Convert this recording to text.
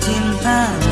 煎熬